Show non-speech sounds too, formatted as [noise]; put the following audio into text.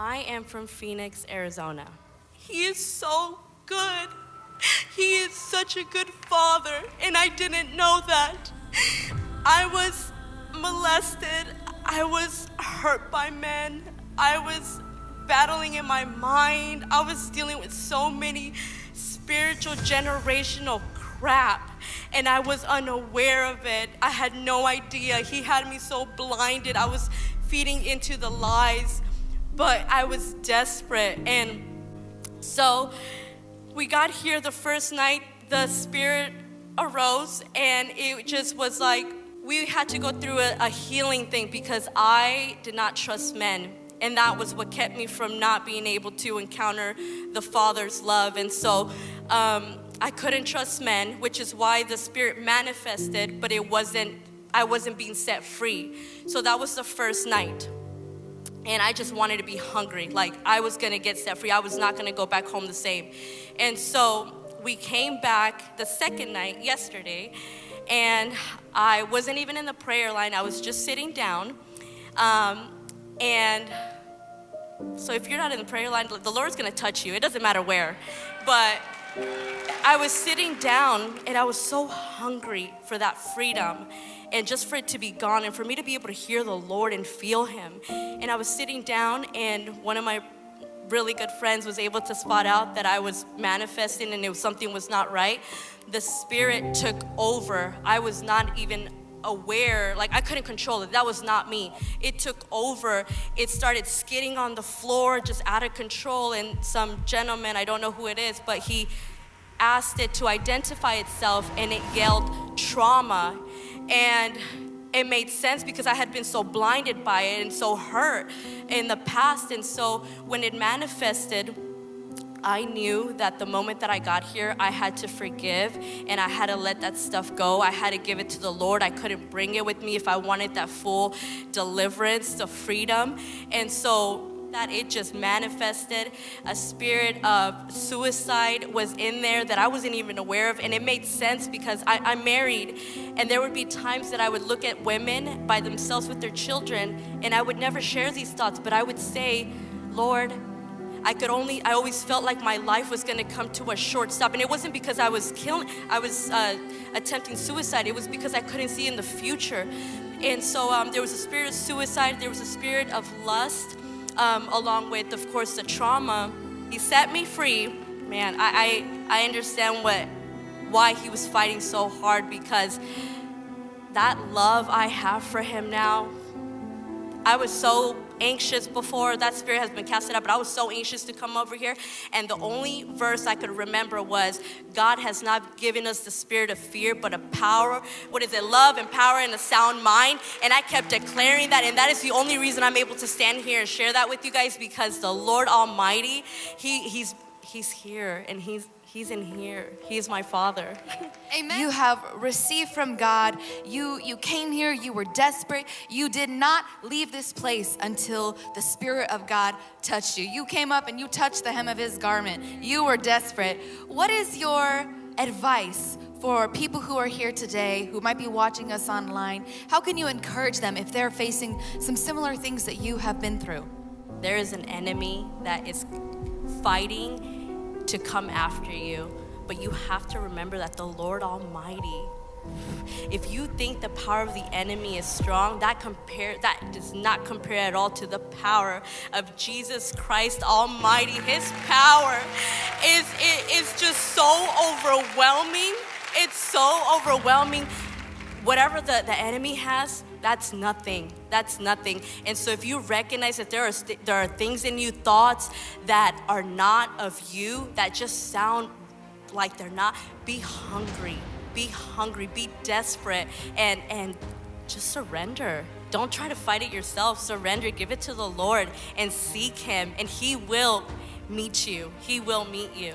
I am from Phoenix, Arizona. He is so good. He is such a good father, and I didn't know that. I was molested, I was hurt by men, I was battling in my mind, I was dealing with so many spiritual generational crap and I was unaware of it. I had no idea. He had me so blinded. I was feeding into the lies, but I was desperate. And so we got here the first night, the spirit arose, and it just was like we had to go through a, a healing thing because I did not trust men. And that was what kept me from not being able to encounter the Father's love. And so um, I couldn't trust men, which is why the Spirit manifested, but it wasn't, I wasn't being set free. So that was the first night. And I just wanted to be hungry. Like I was gonna get set free. I was not gonna go back home the same. And so we came back the second night, yesterday, and I wasn't even in the prayer line. I was just sitting down. Um, and so if you're not in the prayer line, the Lord's gonna touch you. It doesn't matter where. But I was sitting down and I was so hungry for that freedom and just for it to be gone and for me to be able to hear the Lord and feel Him. And I was sitting down and one of my really good friends was able to spot out that I was manifesting and it was, something was not right. The Spirit took over. I was not even aware, like I couldn't control it. That was not me. It took over. It started skidding on the floor, just out of control. And some gentleman, I don't know who it is, but he asked it to identify itself and it yelled trauma. And it made sense because I had been so blinded by it and so hurt in the past. And so when it manifested, I knew that the moment that I got here, I had to forgive and I had to let that stuff go. I had to give it to the Lord. I couldn't bring it with me if I wanted that full deliverance, the freedom. And so that it just manifested. A spirit of suicide was in there that I wasn't even aware of. And it made sense because I, I'm married. And there would be times that I would look at women by themselves with their children and I would never share these thoughts, but I would say, Lord, I could only, I always felt like my life was gonna come to a short stop. And it wasn't because I was killing, I was uh, attempting suicide. It was because I couldn't see in the future. And so um, there was a spirit of suicide, there was a spirit of lust, um, along with, of course, the trauma. He set me free. Man, I, I, I understand what, why he was fighting so hard because that love I have for him now, I was so anxious before that spirit has been casted out, but I was so anxious to come over here. And the only verse I could remember was God has not given us the spirit of fear, but a power. What is it? Love and power and a sound mind. And I kept declaring that. And that is the only reason I'm able to stand here and share that with you guys because the Lord Almighty, He, He's He's here and He's He's in here. He's my father. [laughs] Amen. You have received from God. You, you came here, you were desperate. You did not leave this place until the Spirit of God touched you. You came up and you touched the hem of His garment. You were desperate. What is your advice for people who are here today, who might be watching us online? How can you encourage them if they're facing some similar things that you have been through? There is an enemy that is fighting to come after you. But you have to remember that the Lord Almighty, if you think the power of the enemy is strong, that compare that does not compare at all to the power of Jesus Christ Almighty. His power is it is just so overwhelming. It's so overwhelming. Whatever the, the enemy has, that's nothing. That's nothing. And so if you recognize that there are, there are things in you, thoughts that are not of you, that just sound like they're not, be hungry. Be hungry, be desperate, and, and just surrender. Don't try to fight it yourself. Surrender, give it to the Lord, and seek Him, and He will meet you. He will meet you.